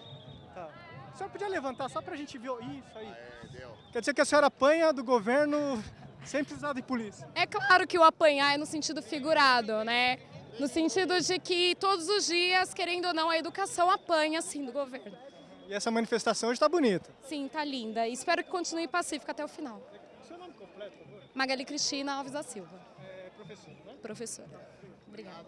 Vai. Tá. A senhora podia levantar só para a gente ver. Isso aí. É. Quer dizer que a senhora apanha do governo sem precisar de polícia. É claro que o apanhar é no sentido figurado, né? No sentido de que todos os dias, querendo ou não, a educação apanha, sim, do governo. E essa manifestação hoje está bonita. Sim, está linda. Espero que continue pacífica até o final. Seu nome completo, por favor? Magali Cristina Alves da Silva, É professora, né? professora. Obrigada.